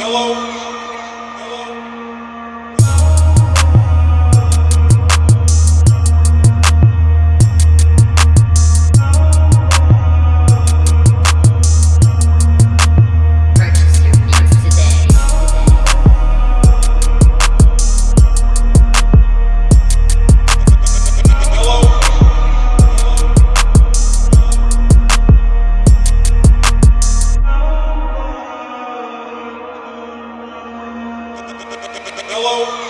Hello. follow